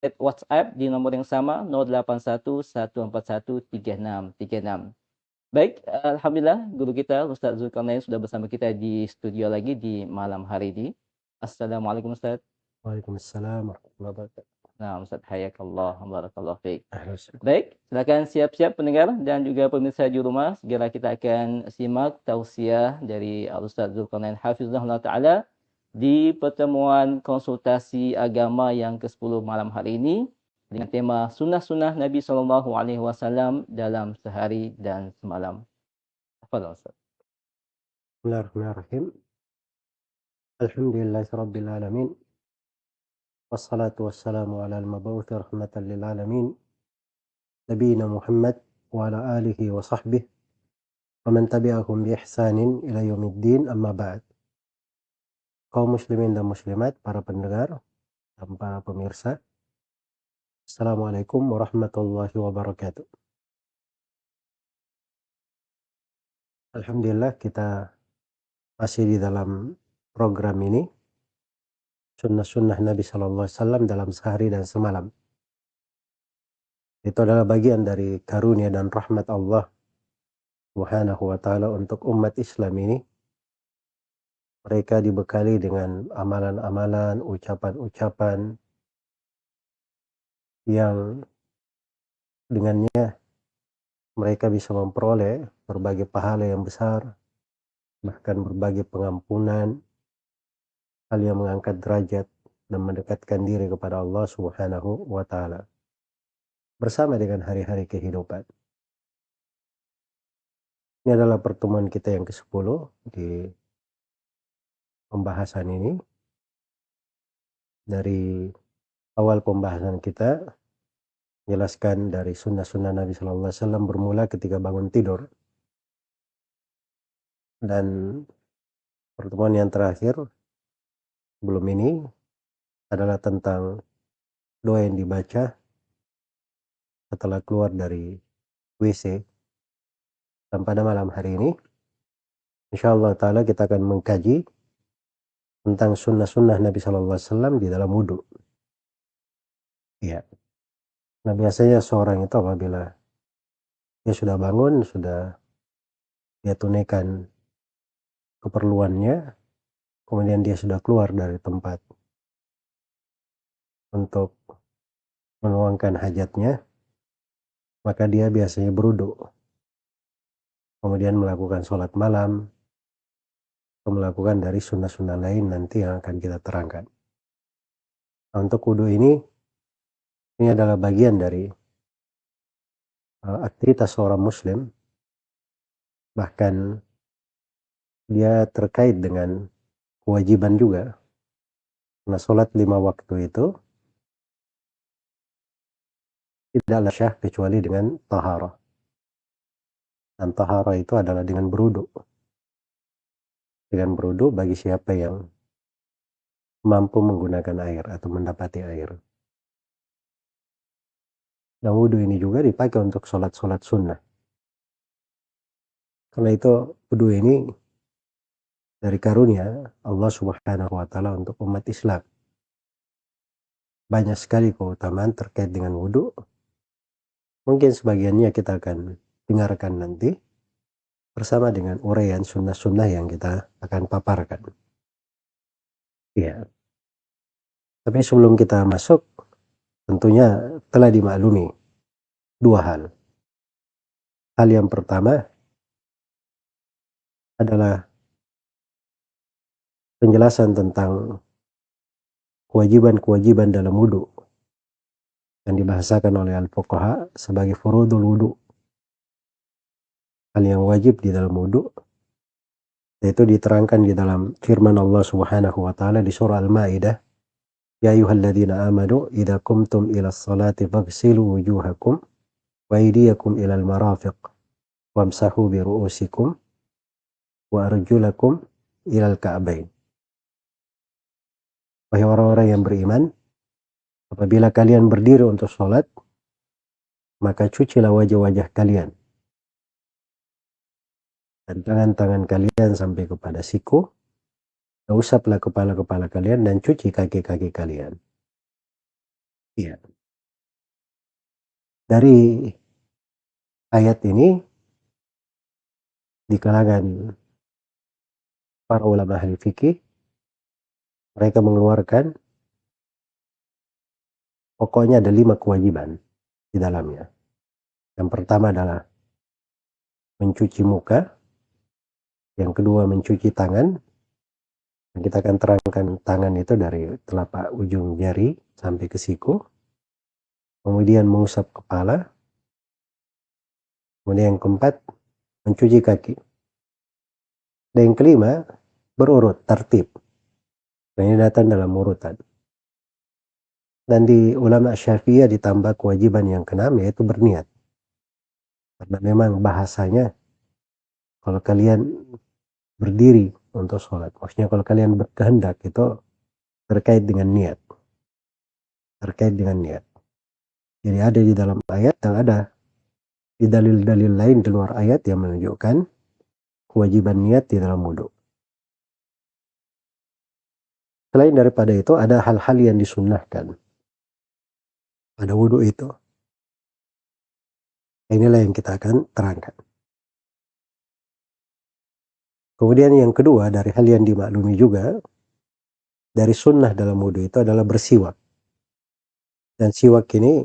WhatsApp di nomor yang sama 0811413636. Baik, alhamdulillah guru kita Ustaz Zulkarnain sudah bersama kita di studio lagi di malam hari ini. Assalamualaikum Ustaz. Waalaikumsalam warahmatullahi wabarakatuh. Nah, Ustaz hayakallah, barakallahu fiik. Baik, silakan siap-siap pendengar dan juga pemirsa di rumah. Segera kita akan simak tausiah dari Ustaz Zulkarnain Hafizahullah Ta'ala di pertemuan konsultasi agama yang ke-10 malam hari ini dengan tema sunnah-sunnah Nabi Sallallahu Alaihi Wasallam dalam sehari dan semalam. Apa Ustaz? Bismillahirrahmanirrahim. Alhamdulillahirabbil alamin. Wassalatu wassalamu ala al-mab'uts rahmatan lil alamin. Nabiyina Muhammad wa ala alihi wa sahbihi wa man tabi'ahum bi ihsanin ila yaumiddin amma ba'd. Kaum muslimin dan muslimat, para pendengar dan para pemirsa, Assalamualaikum warahmatullahi wabarakatuh. Alhamdulillah kita masih di dalam program ini sunnah-sunnah Nabi Shallallahu Alaihi Wasallam dalam sehari dan semalam. Itu adalah bagian dari karunia dan rahmat Allah Subhanahu wa taala untuk umat Islam ini. Mereka dibekali dengan amalan-amalan, ucapan-ucapan, yang dengannya mereka bisa memperoleh berbagai pahala yang besar, bahkan berbagai pengampunan, hal yang mengangkat derajat dan mendekatkan diri kepada Allah Subhanahu wa taala. Bersama dengan hari-hari kehidupan. Ini adalah pertemuan kita yang ke-10 di pembahasan ini. Dari awal pembahasan kita jelaskan dari sunnah-sunnah Nabi Shallallahu Alaihi Wasallam bermula ketika bangun tidur dan pertemuan yang terakhir belum ini adalah tentang doa yang dibaca setelah keluar dari WC dan pada malam hari ini insya Allah Ta'ala kita akan mengkaji tentang sunnah-sunnah Nabi Shallallahu Alaihi Wasallam di dalam wudhu. Iya. Nah, biasanya seorang itu apabila dia sudah bangun, sudah dia tunaikan keperluannya, kemudian dia sudah keluar dari tempat untuk menuangkan hajatnya, maka dia biasanya beruduk. Kemudian melakukan sholat malam, melakukan dari sunnah-sunnah lain nanti yang akan kita terangkan. Nah, untuk wudhu ini ini adalah bagian dari uh, aktivitas seorang muslim. Bahkan dia terkait dengan kewajiban juga. Karena sholat lima waktu itu tidaklah syah kecuali dengan tahara. Dan tahara itu adalah dengan beruduk. Dengan beruduk bagi siapa yang mampu menggunakan air atau mendapati air. Yang wudhu ini juga dipakai untuk sholat-sholat sunnah. Karena itu wudhu ini dari karunia Allah subhanahu wa ta'ala untuk umat Islam. Banyak sekali keutamaan terkait dengan wudhu. Mungkin sebagiannya kita akan dengarkan nanti bersama dengan uraian sunnah-sunnah yang kita akan paparkan. Ya. Tapi sebelum kita masuk tentunya telah dimaklumi dua hal. Hal yang pertama adalah penjelasan tentang kewajiban-kewajiban dalam wudhu yang dibahasakan oleh al-fuqaha sebagai furudul wudhu. Hal yang wajib di dalam wudhu yaitu diterangkan di dalam firman Allah Subhanahu wa taala di surah Al-Maidah Ya ayyuhalladzina amanu idza qumtum ila sholati faghsilu wujuhakum wa aydiyakum ila al-marafiq wamsahu bi ru'usikum wa arjulakum ila al-ka'bain. Wahai orang-orang yang beriman, apabila kalian berdiri untuk sholat, maka cucilah wajah-wajah kalian. Tangan-tangan kalian sampai kepada siku, usaplah kepala-kepala kalian dan cuci kaki-kaki kalian. Iya. dari ayat ini di kalangan para ulama ahli fikih mereka mengeluarkan pokoknya ada lima kewajiban di dalamnya. Yang pertama adalah mencuci muka, yang kedua mencuci tangan. Kita akan terangkan tangan itu dari telapak ujung jari sampai ke siku. Kemudian mengusap kepala. Kemudian yang keempat, mencuci kaki. Dan yang kelima, berurut, tertib. Dan ini datang dalam urutan. Dan di ulama syafi'iyah ditambah kewajiban yang keenam yaitu berniat. Karena memang bahasanya kalau kalian berdiri untuk sholat. Maksudnya kalau kalian berkehendak itu terkait dengan niat. Terkait dengan niat. Jadi ada di dalam ayat dan ada di dalil-dalil lain di luar ayat yang menunjukkan kewajiban niat di dalam wudhu. Selain daripada itu ada hal-hal yang disunnahkan pada wudhu itu. Inilah yang kita akan terangkan. Kemudian yang kedua dari hal yang dimaklumi juga dari sunnah dalam wudhu itu adalah bersiwak. Dan siwak ini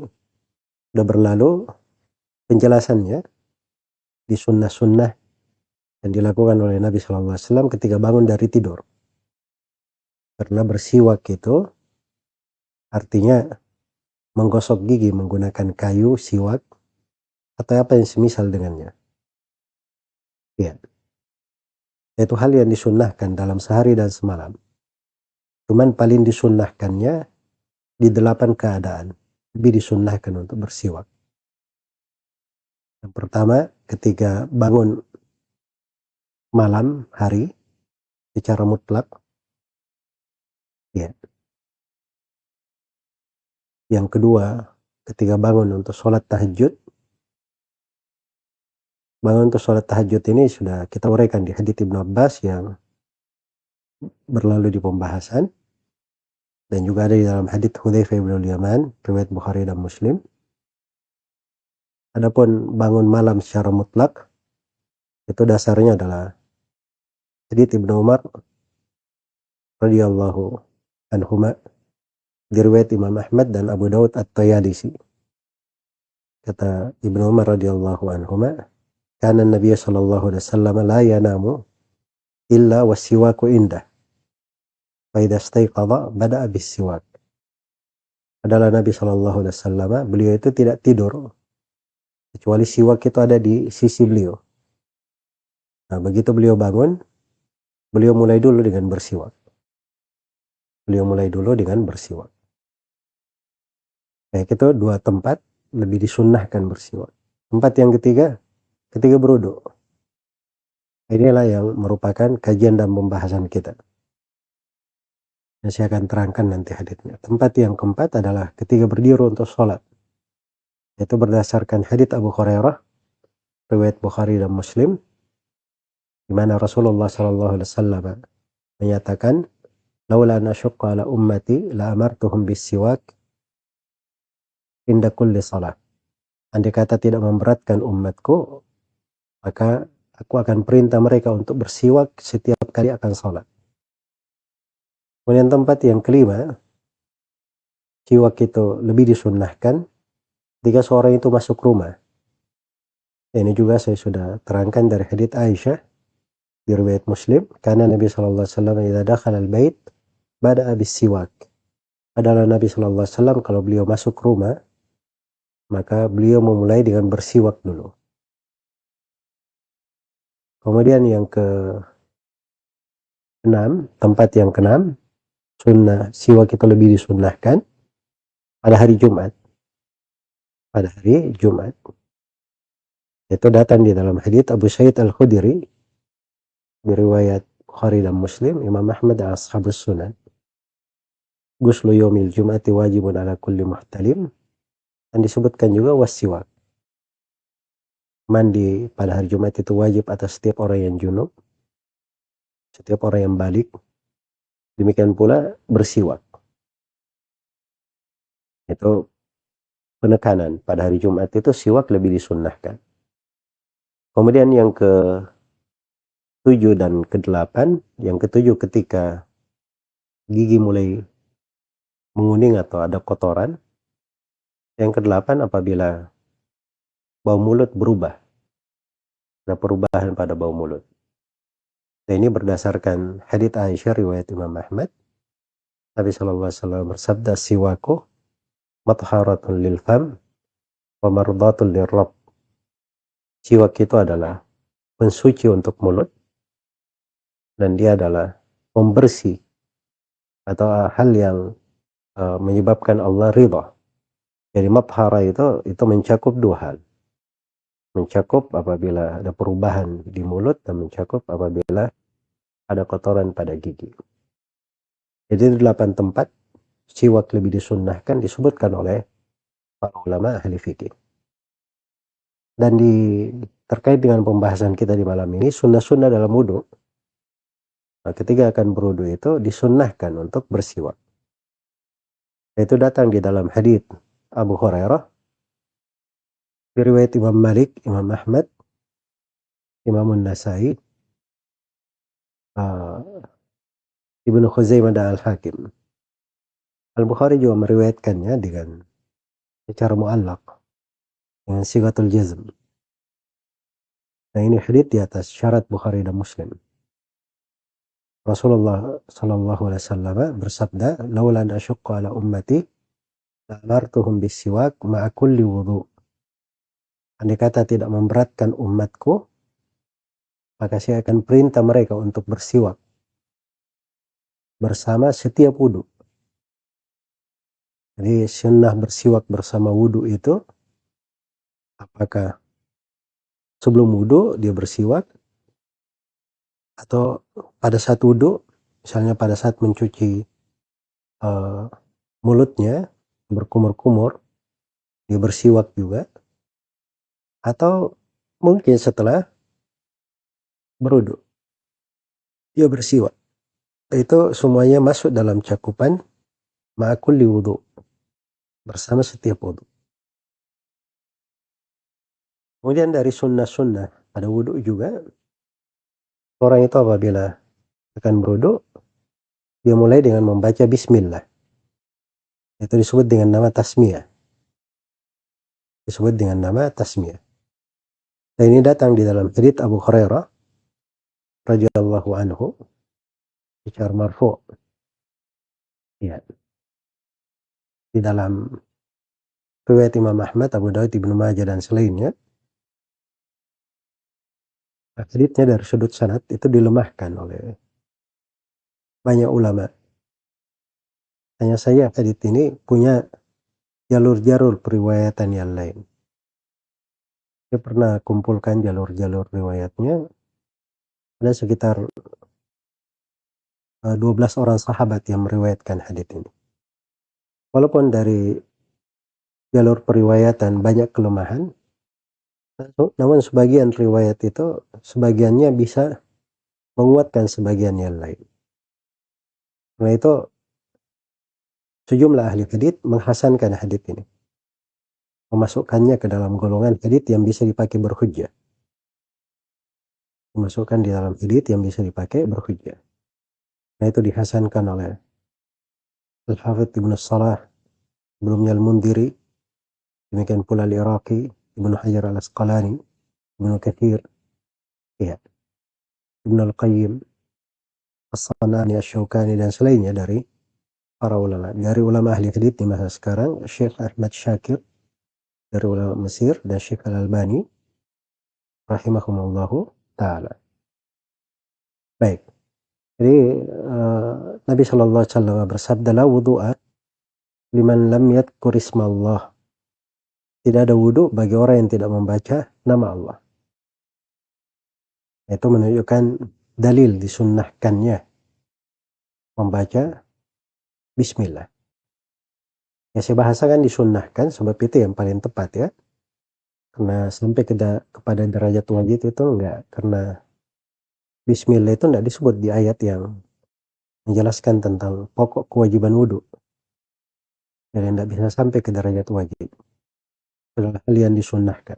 sudah berlalu penjelasannya di sunnah-sunnah yang dilakukan oleh Nabi SAW ketika bangun dari tidur. Karena bersiwak itu artinya menggosok gigi menggunakan kayu, siwak, atau apa yang semisal dengannya. Ya yaitu hal yang disunnahkan dalam sehari dan semalam. Cuman paling disunnahkannya di delapan keadaan. Lebih disunnahkan untuk bersiwak. Yang pertama, ketika bangun malam hari secara mutlak. Ya. Yang kedua, ketika bangun untuk sholat tahajud bangun untuk sholat tahajud ini sudah kita uraikan di hadits Ibnu Abbas yang berlalu di pembahasan dan juga ada di dalam hadits Hudzaifah bin Yaman riwayat Bukhari dan Muslim. Adapun bangun malam secara mutlak itu dasarnya adalah hadits Ibnu Umar radhiyallahu anhuma diriwayat Imam Ahmad dan Abu Daud At-Tayalisi. Kata Ibnu Umar radhiyallahu anhuma, karena Nabi sallallahu alaihi wasallam la yanamu illa wasiwaku indah. Fa idza istayqadha bada'a bisiwak. Adalah Nabi sallallahu alaihi wasallam beliau itu tidak tidur kecuali siwak itu ada di sisi beliau. Nah, begitu beliau bangun, beliau mulai dulu dengan bersiwak. Beliau mulai dulu dengan bersiwak. Kayak itu dua tempat lebih disunnahkan bersiwak. Tempat yang ketiga, ketika beruduk. Inilah yang merupakan kajian dan pembahasan kita. Dan saya akan terangkan nanti haditnya. Tempat yang keempat adalah ketika berdiri untuk sholat. Yaitu berdasarkan hadit Abu Hurairah, riwayat Bukhari dan Muslim, di mana Rasulullah SAW menyatakan, "Laula an ala ummati la amartuhum bis-siwak inda kulli salat." Andai kata tidak memberatkan umatku, maka aku akan perintah mereka untuk bersiwak setiap kali akan sholat. Kemudian tempat yang kelima, siwak itu lebih disunnahkan ketika seorang itu masuk rumah. Ini juga saya sudah terangkan dari hadits Aisyah di riwayat Muslim karena Nabi sallallahu alaihi wasallam idza dakhala al-bait bada'a bis-siwak. Adalah Nabi wasallam kalau beliau masuk rumah maka beliau memulai dengan bersiwak dulu. Kemudian yang ke enam, tempat yang keenam, sunnah siwak itu lebih disunnahkan pada hari Jumat. Pada hari Jumat. Itu datang di dalam hadits Abu Sa'id Al-Khudri di riwayat Bukhari dan Muslim, Imam Ahmad dan Ashabus Sunan. Guslu yomil Jum'ati wajibun ala kulli muhtalim. Dan disebutkan juga wasiwak mandi pada hari Jumat itu wajib atas setiap orang yang junub, setiap orang yang balik. Demikian pula bersiwak. Itu penekanan pada hari Jumat itu siwak lebih disunnahkan. Kemudian yang ke tujuh dan ke delapan, yang ketujuh ketika gigi mulai menguning atau ada kotoran. Yang kedelapan apabila bau mulut berubah. Ada perubahan pada bau mulut. Dan ini berdasarkan hadits Aisyah riwayat Imam Ahmad. Nabi SAW bersabda siwaku matharatun lil fam wa mardatun lil rabb. Siwak itu adalah pensuci untuk mulut dan dia adalah pembersih atau hal yang uh, menyebabkan Allah ridha. Jadi mathara itu itu mencakup dua hal. Mencakup apabila ada perubahan di mulut dan mencakup apabila ada kotoran pada gigi. Jadi delapan tempat siwak lebih disunnahkan disebutkan oleh para ulama ahli fikih. Dan di terkait dengan pembahasan kita di malam ini, sunnah-sunnah dalam wudhu Nah, ketika akan berwudu itu disunnahkan untuk bersiwak. Itu datang di dalam hadis Abu Hurairah, riwayat Imam Malik, Imam Ahmad, Imam Nasai, uh, Ibnu Khuzaimah dan Al-Hakim. Al-Bukhari juga meriwayatkannya dengan secara muallak dengan sigatul jazm. Nah ini hadith di atas syarat Bukhari dan Muslim. Rasulullah Shallallahu Alaihi Wasallam bersabda, "Laulan asyukku ala ummati, la'amartuhum bisiwak ma'akulli wudhu." Andai kata tidak memberatkan umatku, maka saya akan perintah mereka untuk bersiwak bersama setiap wudhu. Jadi sunnah bersiwak bersama wudhu itu, apakah sebelum wudhu dia bersiwak atau pada saat wudhu, misalnya pada saat mencuci uh, mulutnya berkumur-kumur, dia bersiwak juga, atau mungkin setelah berwudhu, dia bersiwak. Itu semuanya masuk dalam cakupan ma'akulli wudhu, bersama setiap wudhu. Kemudian dari sunnah-sunnah pada wudhu juga Orang itu apabila akan berwudu, dia mulai dengan membaca bismillah. Itu disebut dengan nama tasmiyah. Disebut dengan nama tasmiyah. Dan ini datang di dalam hadits Abu Hurairah radhiyallahu anhu secara marfu. Ya. Di dalam riwayat Imam Ahmad, Abu Dawud, Ibnu Majah dan selainnya haditsnya dari sudut sanad itu dilemahkan oleh banyak ulama. Hanya saya hadits ini punya jalur-jalur periwayatan yang lain. Saya pernah kumpulkan jalur-jalur riwayatnya. Ada sekitar 12 eh, orang sahabat yang meriwayatkan hadits ini. Walaupun dari jalur periwayatan banyak kelemahan, namun sebagian riwayat itu sebagiannya bisa menguatkan sebagian yang lain. Karena itu sejumlah ahli hadith menghasankan hadith ini. Memasukkannya ke dalam golongan hadith yang bisa dipakai berhujjah. Memasukkan di dalam hadith yang bisa dipakai berhujjah. Nah itu dihasankan oleh Al-Hafidh Ibn Salah, sebelumnya Al-Mundiri, demikian pula Al-Iraqi, Ibnu Hajar al Asqalani, Ibnu Kathir, ya, Ibnu Al-Qayyim, As-Sanani, Ash-Shawkani, dan selainnya dari para ulama. Dari ulama ahli hadith di masa sekarang, Syekh Ahmad Syakir, dari ulama Mesir, dan Syekh Al-Albani, rahimahumullahu ta'ala. Baik. Jadi uh, Nabi Shallallahu Alaihi Wasallam bersabda la wudu'a liman lam yadkur ismallah tidak ada wudhu bagi orang yang tidak membaca nama Allah. Itu menunjukkan dalil disunnahkannya membaca Bismillah. Ya saya bahasakan disunnahkan sebab itu yang paling tepat ya. Karena sampai ke kepada derajat wajib itu enggak. Karena Bismillah itu enggak disebut di ayat yang menjelaskan tentang pokok kewajiban wudhu. Jadi enggak bisa sampai ke derajat wajib. adalah hal yang disunnahkan.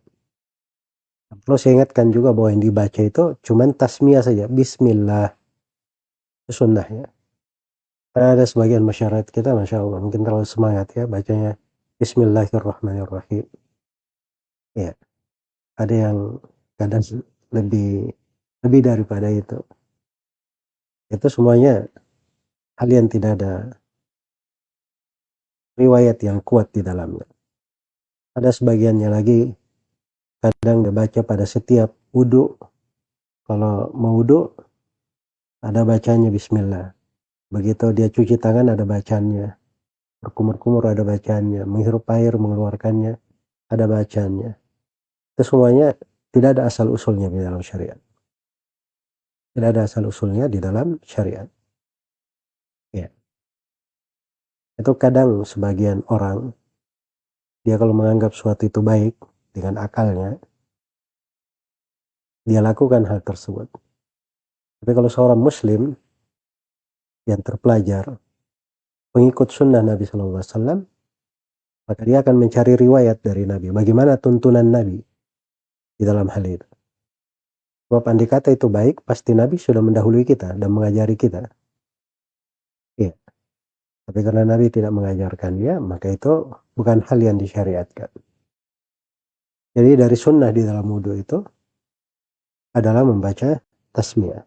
Perlu saya ingatkan juga bahwa yang dibaca itu cuman tasmiyah saja, bismillah. Itu sunnahnya. Ada sebagian masyarakat kita, Masya Allah, mungkin terlalu semangat ya, bacanya Bismillahirrahmanirrahim. Ya, ada yang kadang lebih lebih daripada itu. Itu semuanya hal yang tidak ada riwayat yang kuat di dalamnya. Ada sebagiannya lagi kadang dia baca pada setiap wudhu kalau mau wudhu ada bacanya bismillah begitu dia cuci tangan ada bacanya berkumur-kumur ada bacanya menghirup air mengeluarkannya ada bacanya itu semuanya tidak ada asal usulnya di dalam syariat. Tidak ada asal usulnya di dalam syariat. Ya. Itu kadang sebagian orang dia kalau menganggap suatu itu baik dengan akalnya, dia lakukan hal tersebut. Tapi kalau seorang muslim yang terpelajar, pengikut sunnah Nabi Wasallam, maka dia akan mencari riwayat dari Nabi. Bagaimana tuntunan Nabi di dalam hal itu. Sebab andai kata itu baik, pasti Nabi sudah mendahului kita dan mengajari kita. Iya. Tapi karena Nabi tidak mengajarkan dia, maka itu bukan hal yang disyariatkan. Jadi dari sunnah di dalam wudhu itu adalah membaca tasmiyah.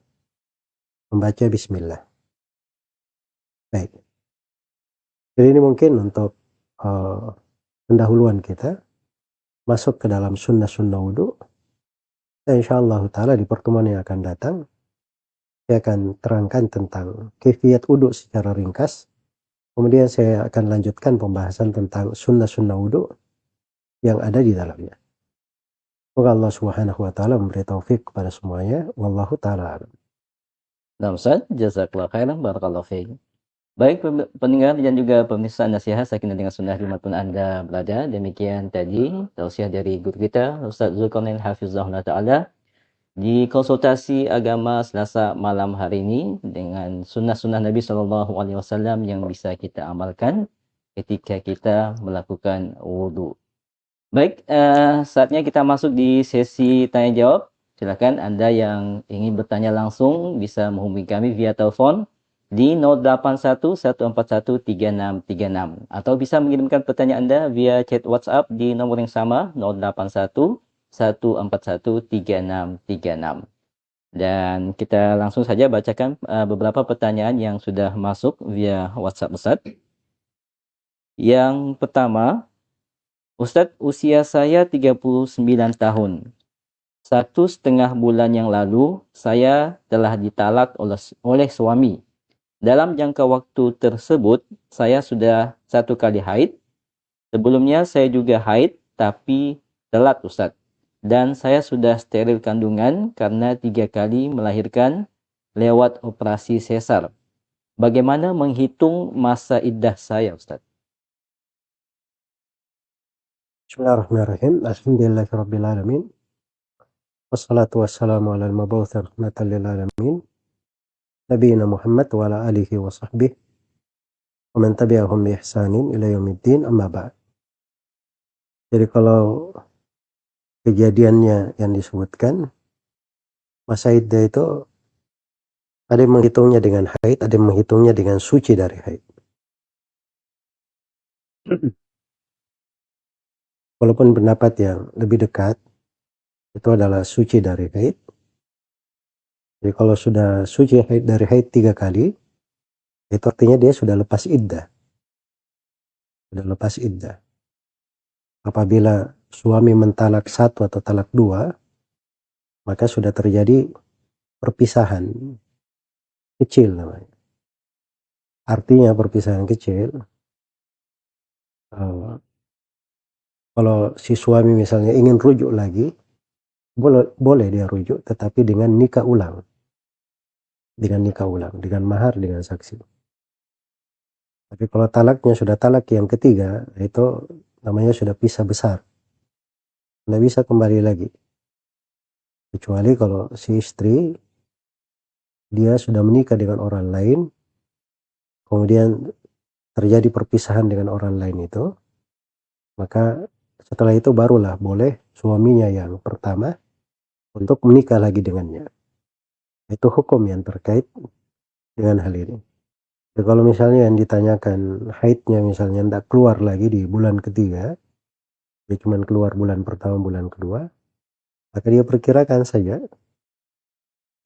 Membaca bismillah. Baik. Jadi ini mungkin untuk uh, pendahuluan kita masuk ke dalam sunnah-sunnah wudhu. Dan insya Allah ta'ala di pertemuan yang akan datang saya akan terangkan tentang kefiat wudhu secara ringkas. Kemudian saya akan lanjutkan pembahasan tentang sunnah-sunnah wudhu yang ada di dalamnya. Semoga Allah Subhanahu wa taala memberi taufik kepada semuanya. Wallahu taala alam. Nah, Ustaz, jazakallah khairan barakallahu. Baik pendengar dan juga pemirsa nasihat sakinah dengan sunnah di mana pun Anda berada. Demikian tadi tausiah dari guru kita Ustaz Zulkarnain Hafizahullah Ta'ala di konsultasi agama Selasa malam hari ini dengan sunnah-sunnah Nabi Wasallam yang bisa kita amalkan ketika kita melakukan wudhu. Baik, uh, saatnya kita masuk di sesi tanya jawab. Silakan Anda yang ingin bertanya langsung bisa menghubungi kami via telepon di 0811413636 atau bisa mengirimkan pertanyaan Anda via chat WhatsApp di nomor yang sama 0811413636. Dan kita langsung saja bacakan uh, beberapa pertanyaan yang sudah masuk via WhatsApp Ustaz. Yang pertama, Ustadz, usia saya 39 tahun. Satu setengah bulan yang lalu, saya telah ditalak oleh, oleh suami. Dalam jangka waktu tersebut, saya sudah satu kali haid. Sebelumnya saya juga haid, tapi telat Ustadz. Dan saya sudah steril kandungan karena tiga kali melahirkan lewat operasi sesar. Bagaimana menghitung masa iddah saya Ustadz? Bismillahirrahmanirrahim. Alhamdulillahirabbil alamin. Wassalatu wassalamu ala al-mab'uts rahmatan lil alamin. Nabiyina Muhammad wa ala alihi wa sahbihi wa man tabi'ahum bi ihsanin ila yaumiddin amma ba'd. Jadi kalau kejadiannya yang disebutkan masa iddah itu ada yang menghitungnya dengan haid, ada yang menghitungnya dengan suci dari haid. Walaupun pendapat yang lebih dekat itu adalah suci dari haid. Jadi kalau sudah suci dari haid tiga kali, itu artinya dia sudah lepas iddah. Sudah lepas iddah. Apabila suami mentalak satu atau talak dua, maka sudah terjadi perpisahan kecil namanya. Artinya perpisahan kecil, eh, kalau si suami misalnya ingin rujuk lagi, boleh, boleh dia rujuk, tetapi dengan nikah ulang. Dengan nikah ulang, dengan mahar, dengan saksi. Tapi kalau talaknya sudah talak yang ketiga, itu namanya sudah pisah besar. Tidak bisa kembali lagi. Kecuali kalau si istri, dia sudah menikah dengan orang lain, kemudian terjadi perpisahan dengan orang lain itu, maka Setelah itu barulah boleh suaminya yang pertama untuk menikah lagi dengannya. Itu hukum yang terkait dengan hal ini. Ya, kalau misalnya yang ditanyakan haidnya misalnya tidak keluar lagi di bulan ketiga, dia cuma keluar bulan pertama, bulan kedua, maka dia perkirakan saja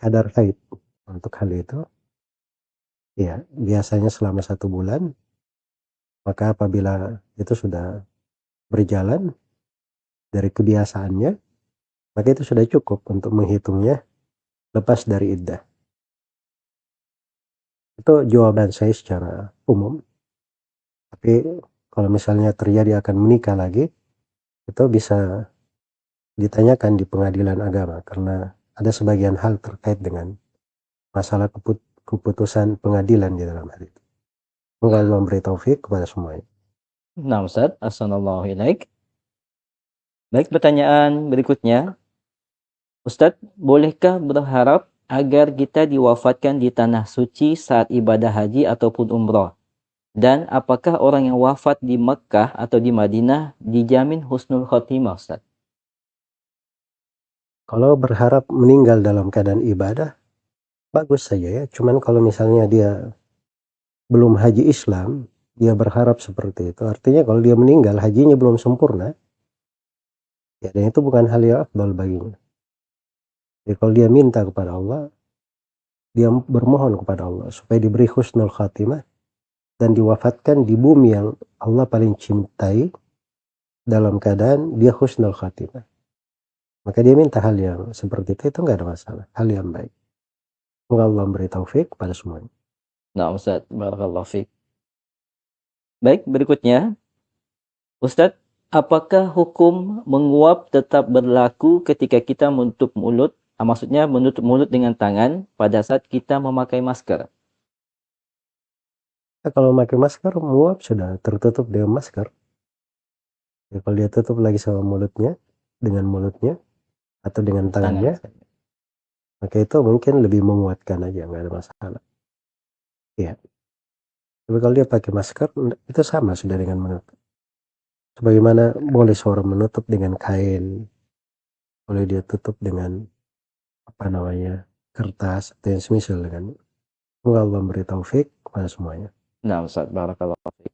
kadar haid untuk hal itu. Ya, biasanya selama satu bulan, maka apabila itu sudah berjalan dari kebiasaannya, maka itu sudah cukup untuk menghitungnya lepas dari iddah. Itu jawaban saya secara umum. Tapi kalau misalnya terjadi akan menikah lagi, itu bisa ditanyakan di pengadilan agama karena ada sebagian hal terkait dengan masalah keputusan pengadilan di dalam hal itu. Semoga Allah memberi taufik kepada semuanya. Nah Ustaz, Assalamualaikum. Baik, pertanyaan berikutnya. Ustadz, bolehkah berharap agar kita diwafatkan di tanah suci saat ibadah haji ataupun umrah? Dan apakah orang yang wafat di Mekah atau di Madinah dijamin husnul khotimah, Ustaz? Kalau berharap meninggal dalam keadaan ibadah, bagus saja ya. Cuman kalau misalnya dia belum haji Islam, dia berharap seperti itu. Artinya kalau dia meninggal, hajinya belum sempurna. Ya, dan itu bukan hal yang afdal baginya. Jadi kalau dia minta kepada Allah, dia bermohon kepada Allah supaya diberi husnul khatimah dan diwafatkan di bumi yang Allah paling cintai dalam keadaan dia husnul khatimah. Maka dia minta hal yang seperti itu, itu nggak ada masalah. Hal yang baik. Semoga Allah memberi taufik kepada semuanya. Nah Ustaz, Barakallahu Fik. Baik, berikutnya. Ustaz, apakah hukum menguap tetap berlaku ketika kita menutup mulut maksudnya menutup mulut dengan tangan pada saat kita memakai masker. Ya, kalau memakai masker, muap sudah tertutup dengan masker. Ya, kalau dia tutup lagi sama mulutnya, dengan mulutnya, atau dengan tangannya, Tangan. maka itu mungkin lebih menguatkan aja, nggak ada masalah. Iya. Tapi kalau dia pakai masker, itu sama sudah dengan menutup. Sebagaimana boleh seorang menutup dengan kain, boleh dia tutup dengan apa namanya kertas yang semisal dengan semoga Allah memberi taufik kepada semuanya. Nah, Ustaz, barakallahu fiik.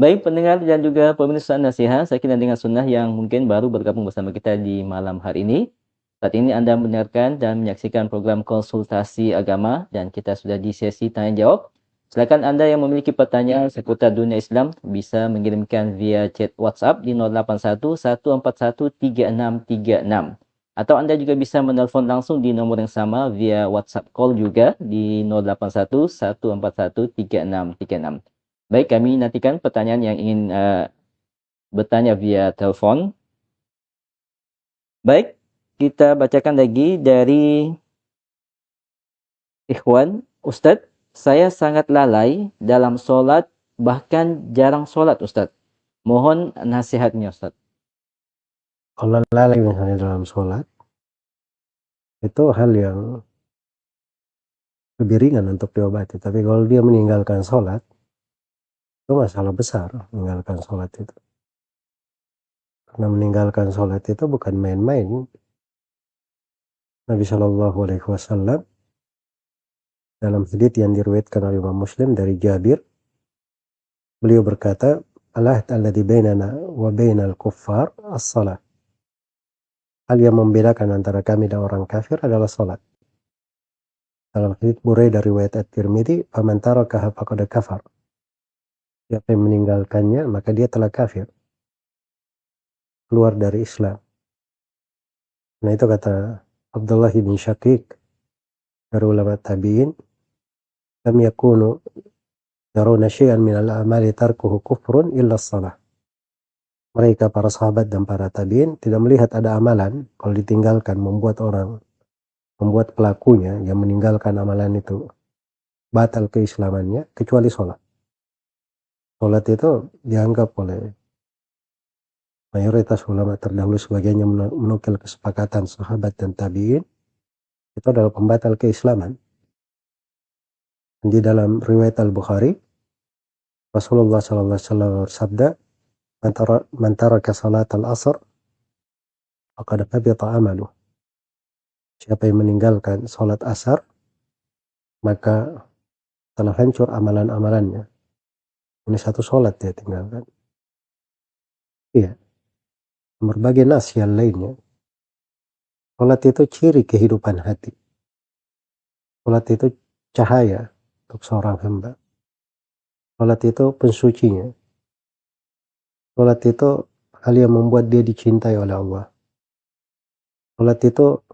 Baik pendengar dan juga pemirsa nasihat, saya kira dengan sunnah yang mungkin baru bergabung bersama kita di malam hari ini. Saat ini Anda mendengarkan dan menyaksikan program konsultasi agama dan kita sudah di sesi tanya jawab. Silakan Anda yang memiliki pertanyaan seputar dunia Islam bisa mengirimkan via chat WhatsApp di 081 141 3636. Atau Anda juga bisa menelpon langsung di nomor yang sama via WhatsApp call juga di 081 141 3636. Baik, kami nantikan pertanyaan yang ingin uh, bertanya via telepon. Baik, kita bacakan lagi dari Ikhwan. Ustadz, saya sangat lalai dalam sholat, bahkan jarang sholat Ustadz. Mohon nasihatnya Ustadz. Kalau lalai misalnya dalam sholat, itu hal yang lebih ringan untuk diobati. Tapi kalau dia meninggalkan sholat, itu masalah besar meninggalkan sholat itu. Karena meninggalkan sholat itu bukan main-main. Nabi Shallallahu Alaihi Wasallam dalam hadits yang diriwayatkan oleh Imam Muslim dari Jabir, beliau berkata, Allah alladhi bainana wa bainal kuffar as-salat. Hal yang membedakan antara kami dan orang kafir adalah sholat. Dalam hadits Burai dari riwayat At-Tirmidzi, "Faman tarakaha faqad kafar." Siapa yang meninggalkannya, maka dia telah kafir. Keluar dari Islam. Nah itu kata Abdullah bin Syakik dari ulama tabi'in, "Lam yakunu yaruna syai'an min al-amali tarkuhu kufrun illa salah." Mereka para sahabat dan para tabiin tidak melihat ada amalan kalau ditinggalkan membuat orang membuat pelakunya yang meninggalkan amalan itu batal keislamannya kecuali sholat. Sholat itu dianggap oleh mayoritas ulama terdahulu sebagainya menukil kesepakatan sahabat dan tabiin itu adalah pembatal keislaman. Di dalam riwayat Al-Bukhari Rasulullah SAW bersabda man taraka salat al-asr faqad habita amaluh siapa yang meninggalkan salat asar maka telah hancur amalan-amalannya. Ini satu salat dia tinggalkan. Iya. Berbagai nas yang lainnya. Salat itu ciri kehidupan hati. Salat itu cahaya untuk seorang hamba. Salat itu pensucinya Salat itu hal yang membuat dia dicintai oleh Allah. Salat itu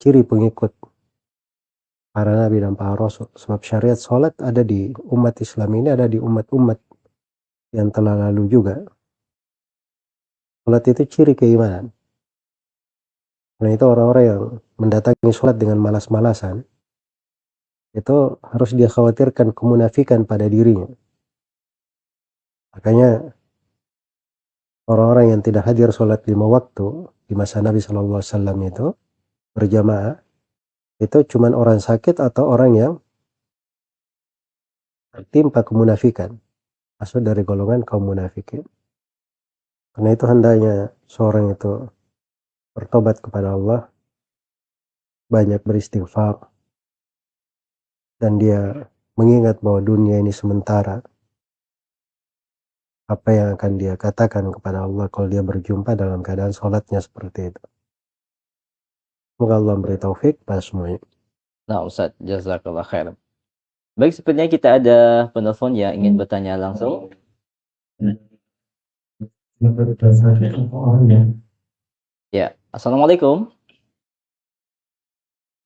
ciri pengikut para nabi dan para rasul. Sebab syariat salat ada di umat Islam ini, ada di umat-umat yang telah lalu juga. Salat itu ciri keimanan. Karena itu orang-orang yang mendatangi salat dengan malas-malasan, itu harus dia khawatirkan kemunafikan pada dirinya. Makanya orang-orang yang tidak hadir sholat lima waktu di masa Nabi Wasallam itu berjamaah itu cuma orang sakit atau orang yang tertimpa kemunafikan. Masuk dari golongan kaum munafikin. Karena itu hendaknya seorang itu bertobat kepada Allah banyak beristighfar dan dia mengingat bahwa dunia ini sementara apa yang akan dia katakan kepada Allah kalau dia berjumpa dalam keadaan sholatnya seperti itu. Semoga Allah beri taufik pada semuanya. Nah Ustaz, jazakallah khair. Baik, sepertinya kita ada penelpon yang ingin bertanya langsung. Ya, Assalamualaikum.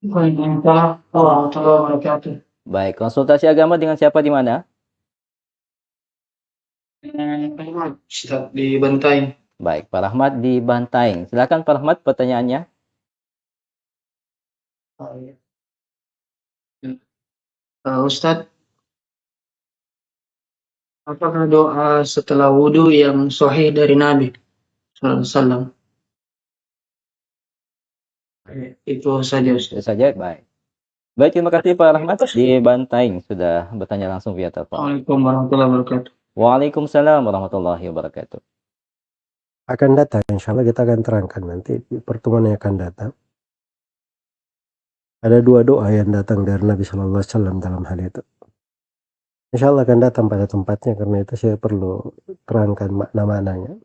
Waalaikumsalam warahmatullahi wabarakatuh. Baik, konsultasi agama dengan siapa di mana? Di Bantaing. Baik, Pak Rahmat di Bantaing. Silakan Pak Rahmat pertanyaannya. Uh, Ustaz, apakah doa setelah wudhu yang sahih dari Nabi SAW? Itu saja Ustaz. Itu saja, baik. Baik, terima kasih Pak Rahmat di Bantaing sudah bertanya langsung via telepon. Assalamualaikum warahmatullahi wabarakatuh. Waalaikumsalam warahmatullahi wabarakatuh. Akan datang, insya Allah kita akan terangkan nanti di pertemuan yang akan datang. Ada dua doa yang datang dari Nabi Shallallahu Alaihi Wasallam dalam hal itu. Insya Allah akan datang pada tempatnya karena itu saya perlu terangkan makna-maknanya.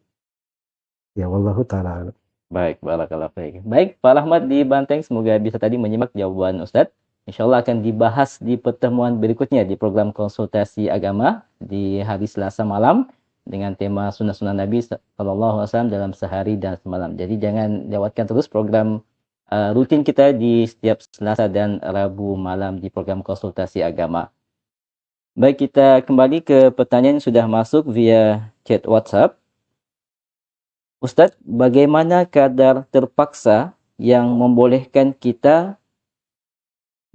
Ya wallahu taala. Baik, barakallahu fiik. Baik, Pak Rahmat di Banteng semoga bisa tadi menyimak jawaban Ustadz. Insya Allah akan dibahas di pertemuan berikutnya di program konsultasi agama di hari Selasa malam dengan tema sunnah-sunnah Nabi Sallallahu Alaihi Wasallam dalam sehari dan semalam. Jadi jangan lewatkan terus program uh, rutin kita di setiap Selasa dan Rabu malam di program konsultasi agama. Baik, kita kembali ke pertanyaan yang sudah masuk via chat WhatsApp. Ustadz, bagaimana kadar terpaksa yang membolehkan kita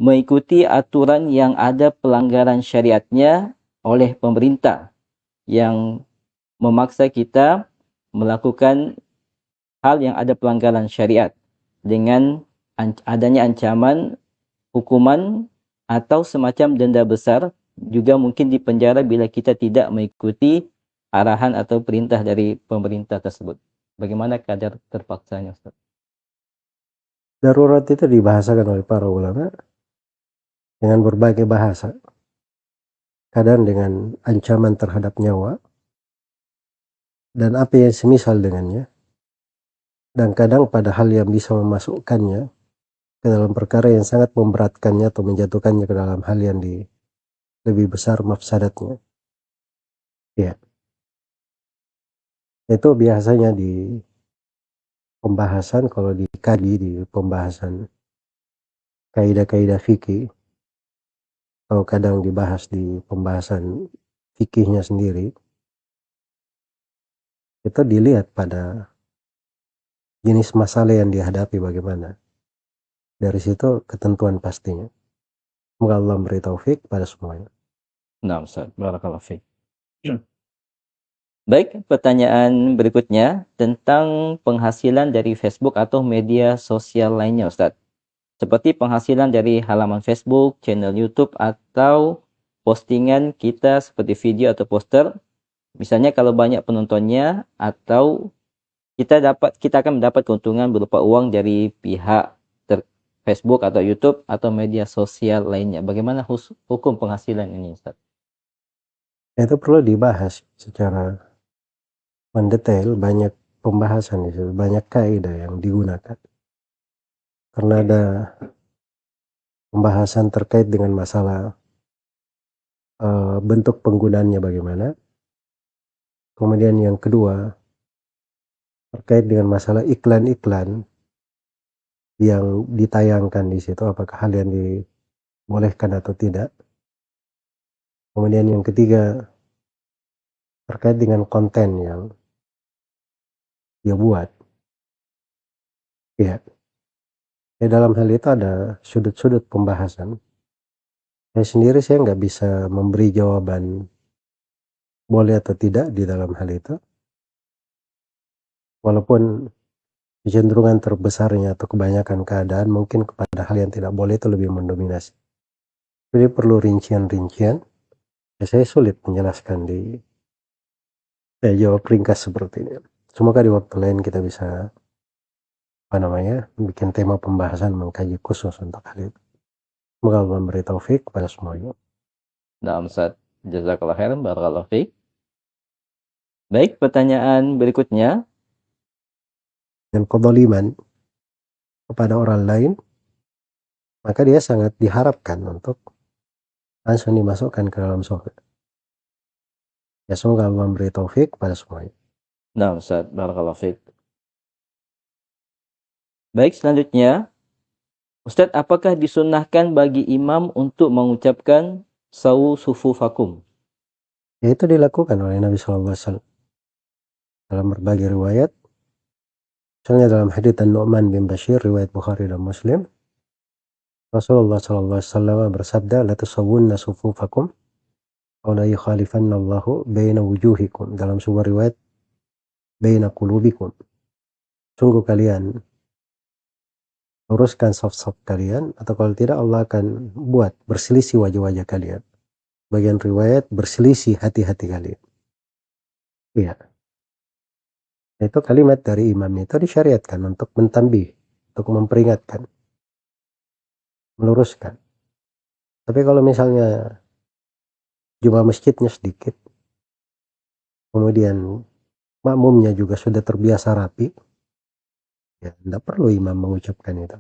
mengikuti aturan yang ada pelanggaran syariatnya oleh pemerintah yang memaksa kita melakukan hal yang ada pelanggaran syariat dengan adanya ancaman hukuman atau semacam denda besar juga mungkin di penjara bila kita tidak mengikuti arahan atau perintah dari pemerintah tersebut. Bagaimana kadar terpaksanya Ustaz? Darurat itu dibahasakan oleh para ulama dengan berbagai bahasa. Kadang dengan ancaman terhadap nyawa dan apa yang semisal dengannya. Dan kadang pada hal yang bisa memasukkannya ke dalam perkara yang sangat memberatkannya atau menjatuhkannya ke dalam hal yang di lebih besar mafsadatnya. Ya. Itu biasanya di pembahasan kalau dikaji di pembahasan kaidah-kaidah fikih kadang dibahas di pembahasan fikihnya sendiri, itu dilihat pada jenis masalah yang dihadapi bagaimana. Dari situ ketentuan pastinya. Semoga Allah memberi taufik pada semuanya. Nah, Ustaz. Barakallahu fiik. Baik, pertanyaan berikutnya tentang penghasilan dari Facebook atau media sosial lainnya, Ustaz seperti penghasilan dari halaman Facebook, channel YouTube, atau postingan kita seperti video atau poster Misalnya kalau banyak penontonnya atau kita dapat kita akan mendapat keuntungan berupa uang dari pihak Facebook atau YouTube atau media sosial lainnya. Bagaimana hukum penghasilan ini, Ustaz? Itu perlu dibahas secara mendetail, banyak pembahasan itu, banyak kaidah yang digunakan. Karena ada pembahasan terkait dengan masalah uh, bentuk penggunaannya bagaimana. Kemudian yang kedua terkait dengan masalah iklan-iklan yang ditayangkan di situ apakah hal yang dibolehkan atau tidak. Kemudian yang ketiga terkait dengan konten yang dia buat. Ya. Ya dalam hal itu ada sudut-sudut pembahasan. Saya sendiri saya nggak bisa memberi jawaban boleh atau tidak di dalam hal itu. Walaupun kecenderungan terbesarnya atau kebanyakan keadaan mungkin kepada hal yang tidak boleh itu lebih mendominasi. Jadi perlu rincian-rincian. Ya, saya sulit menjelaskan di ya, jawab ringkas seperti ini. Semoga di waktu lain kita bisa apa namanya bikin tema pembahasan mengkaji khusus untuk hal itu. Semoga Allah memberi taufik kepada semuanya. Nah, Ustaz. Jazakallah khairan. Barakallahu fiik. Baik, pertanyaan berikutnya dan kezaliman kepada orang lain, maka dia sangat diharapkan untuk langsung dimasukkan ke dalam surga. Ya semoga Allah memberi taufik kepada semuanya. Nah, Ustaz, barakallahu fiik. Baik, selanjutnya. Ustaz, apakah disunahkan bagi imam untuk mengucapkan sawu sufufakum? Ya itu dilakukan oleh Nabi SAW dalam berbagai riwayat. Misalnya dalam hadits An-Nu'man bin Bashir riwayat Bukhari dan Muslim. Rasulullah wasallam bersabda la tusawwunna sufufakum aw la yukhalifanna Allahu wujuhikum. Dalam sebuah riwayat baina qulubikum. Sungguh kalian luruskan saf-saf kalian atau kalau tidak Allah akan buat berselisih wajah-wajah kalian. Bagian riwayat berselisih hati-hati kalian. Iya. Itu kalimat dari imam itu disyariatkan untuk mentambih, untuk memperingatkan, meluruskan. Tapi kalau misalnya jumlah masjidnya sedikit, kemudian makmumnya juga sudah terbiasa rapi, ya tidak perlu imam mengucapkan itu.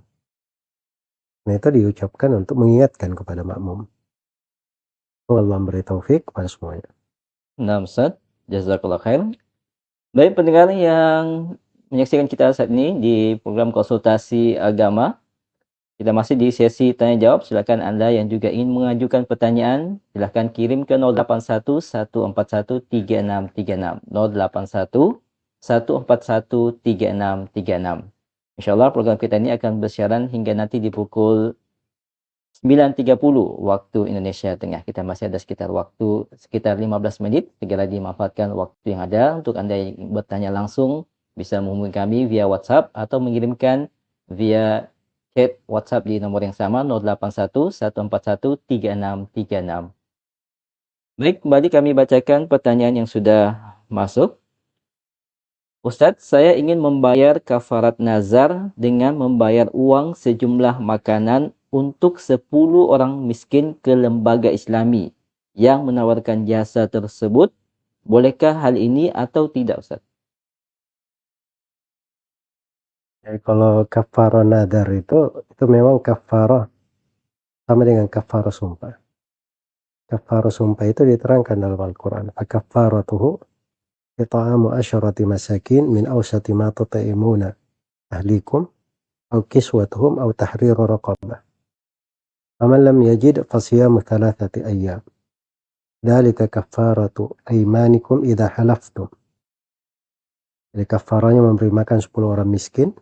Nah itu diucapkan untuk mengingatkan kepada makmum. Allah memberi taufik kepada semuanya. Nah Ustaz, jazakallah khair. Baik pendengar yang menyaksikan kita saat ini di program konsultasi agama. Kita masih di sesi tanya jawab. Silakan Anda yang juga ingin mengajukan pertanyaan, silakan kirim ke 081 141 3636. 081 141 3636. Insyaallah program kita ini akan bersiaran hingga nanti di pukul 9.30 waktu Indonesia Tengah. Kita masih ada sekitar waktu sekitar 15 menit. Segera dimanfaatkan waktu yang ada untuk Anda yang bertanya langsung bisa menghubungi kami via WhatsApp atau mengirimkan via chat WhatsApp di nomor yang sama 081 141 3636. Baik, kembali kami bacakan pertanyaan yang sudah masuk. Ustadz, saya ingin membayar kafarat nazar dengan membayar uang sejumlah makanan untuk 10 orang miskin ke lembaga islami yang menawarkan jasa tersebut. Bolehkah hal ini atau tidak Ustaz? Ya, kalau kafarah nadar itu, itu memang kafarah sama dengan kafarah sumpah. Kafarah sumpah itu diterangkan dalam Al-Quran. Kafaratuhu ita'amu asyarati masakin min awsati ma tuta'imuna ahlikum au kiswatuhum au tahriru raqabah. فمن لم يجد فصيام ثلاثة أيام ذلك كفارة أيمانكم إذا حلفتم Jadi kafaranya memberi makan 10 orang miskin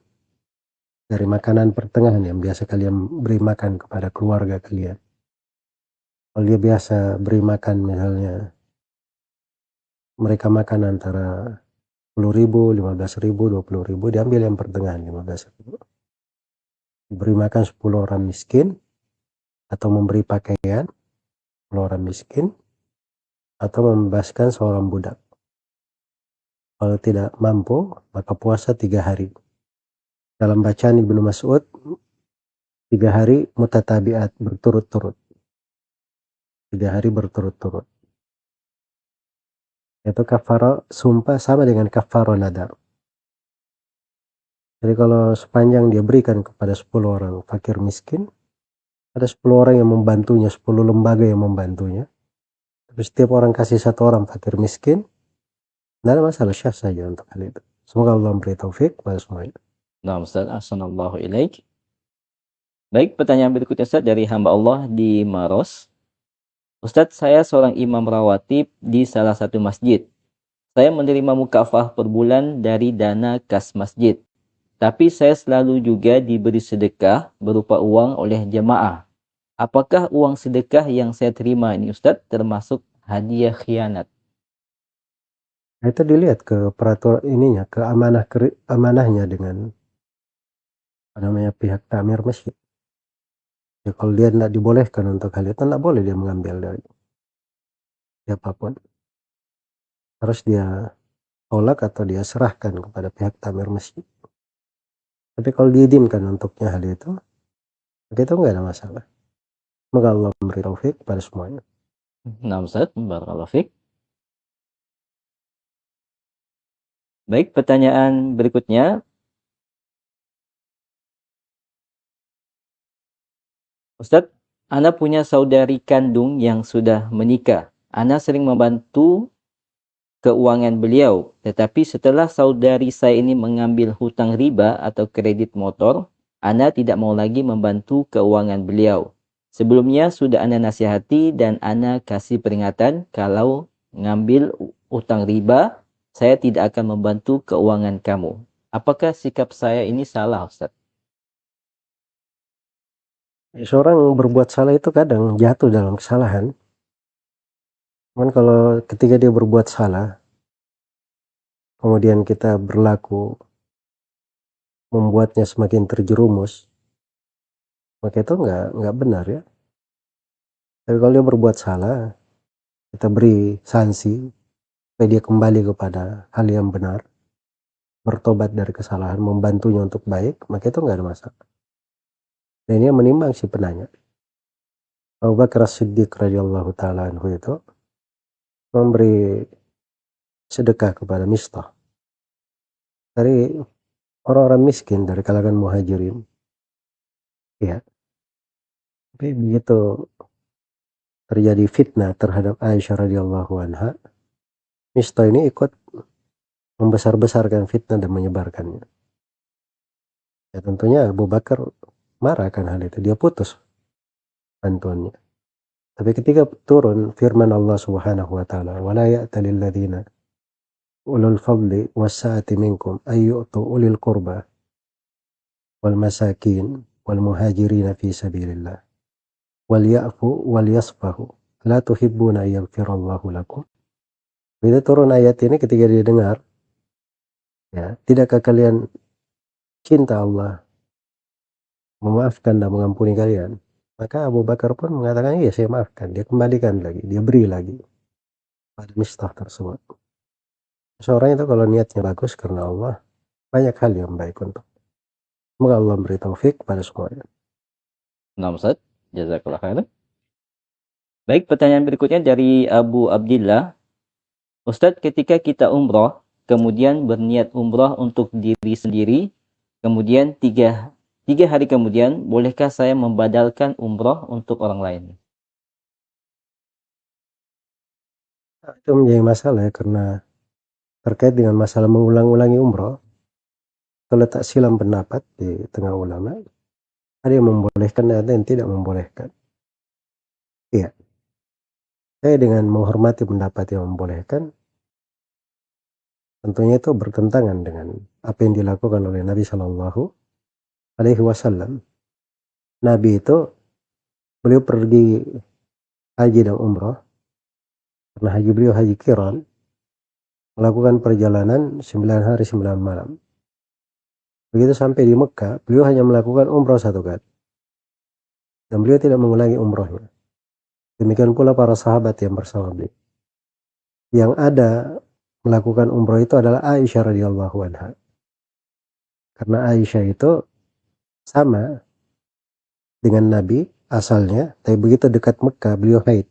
dari makanan pertengahan yang biasa kalian beri makan kepada keluarga kalian. Kalau dia biasa beri makan misalnya mereka makan antara 10 ribu, 15 ribu, 20 ribu, diambil yang pertengahan 15 ribu. Beri makan 10 orang miskin, atau memberi pakaian orang miskin atau membebaskan seorang budak. Kalau tidak mampu, maka puasa tiga hari. Dalam bacaan Ibnu Mas'ud, tiga hari mutatabiat berturut-turut. Tiga hari berturut-turut. Itu kafaro sumpah sama dengan kafaro nadar. Jadi kalau sepanjang dia berikan kepada 10 orang fakir miskin, ada 10 orang yang membantunya, 10 lembaga yang membantunya. Tapi setiap orang kasih satu orang fakir miskin, tidak ada masalah syah saja untuk hal itu. Semoga Allah memberi taufik pada semuanya. Nah, Ustaz, Assalamualaikum. Baik, pertanyaan berikutnya Ustaz dari hamba Allah di Maros. Ustadz, saya seorang imam rawatib di salah satu masjid. Saya menerima mukafah per bulan dari dana kas masjid. Tapi saya selalu juga diberi sedekah berupa uang oleh jemaah. Apakah uang sedekah yang saya terima ini Ustadz termasuk hadiah khianat? Nah, itu dilihat ke peraturan ininya, ke amanah ke, amanahnya dengan namanya pihak tamir masjid. Ya kalau dia tidak dibolehkan untuk hal itu, tidak boleh dia mengambil dari siapa pun. Harus dia tolak atau dia serahkan kepada pihak tamir masjid. Tapi kalau diizinkan untuknya hal itu, maka itu nggak ada masalah. Semoga Allah memberi taufik pada semuanya. Nah Ustaz, Barakallahu. Baik, pertanyaan berikutnya. Ustadz, Ana punya saudari kandung yang sudah menikah. Ana sering membantu keuangan beliau. Tetapi setelah saudari saya ini mengambil hutang riba atau kredit motor, Ana tidak mau lagi membantu keuangan beliau. Sebelumnya sudah Ana nasihati dan Ana kasih peringatan kalau ngambil utang riba saya tidak akan membantu keuangan kamu. Apakah sikap saya ini salah, Ustaz? Seorang berbuat salah itu kadang jatuh dalam kesalahan. Cuman kalau ketika dia berbuat salah, kemudian kita berlaku membuatnya semakin terjerumus, maka itu nggak nggak benar ya. Tapi kalau dia berbuat salah, kita beri sanksi, supaya dia kembali kepada hal yang benar, bertobat dari kesalahan, membantunya untuk baik, maka itu nggak ada masalah. Dan ini menimbang si penanya. Abu Bakar Siddiq radhiyallahu taala anhu itu memberi sedekah kepada Mistah dari orang-orang miskin dari kalangan muhajirin. Ya. Tapi begitu terjadi fitnah terhadap Aisyah radhiyallahu anha, Misto ini ikut membesar-besarkan fitnah dan menyebarkannya. Ya tentunya Abu Bakar marah kan hal itu. Dia putus bantuannya. Tapi ketika turun firman Allah Subhanahu wa taala, "Wala ya'talil ulul fadli wasa'ati minkum ayyu'tu ulil qurba wal masakin wal muhajirin fi sabilillah wal ya'fu wal yasfahu la tuhibbuna yaghfirallahu lakum." Bila turun ayat ini ketika dia dengar, ya, tidakkah kalian cinta Allah memaafkan dan mengampuni kalian? Maka Abu Bakar pun mengatakan, iya saya maafkan. Dia kembalikan lagi, dia beri lagi pada mistah tersebut. Seorang itu kalau niatnya bagus karena Allah, banyak hal yang baik untuk. Semoga Allah memberi taufik pada semuanya. Nah. Jazakallah khairan. Baik, pertanyaan berikutnya dari Abu Abdillah. Ustadz, ketika kita umroh, kemudian berniat umroh untuk diri sendiri, kemudian tiga, tiga hari kemudian, bolehkah saya membadalkan umroh untuk orang lain? Nah, itu menjadi masalah ya, karena terkait dengan masalah mengulang-ulangi umroh, terletak silam pendapat di tengah ulama, ada yang membolehkan dan ada yang tidak membolehkan. Iya. Saya dengan menghormati pendapat yang membolehkan, tentunya itu bertentangan dengan apa yang dilakukan oleh Nabi Shallallahu Alaihi Wasallam. Nabi itu beliau pergi haji dan umrah karena haji beliau haji kiran melakukan perjalanan 9 hari 9 malam. Begitu sampai di Mekah, beliau hanya melakukan umrah satu kali. Dan beliau tidak mengulangi umrahnya. Demikian pula para sahabat yang bersama beliau. Yang ada melakukan umroh itu adalah Aisyah radhiyallahu anha. Karena Aisyah itu sama dengan Nabi asalnya, tapi begitu dekat Mekah beliau haid.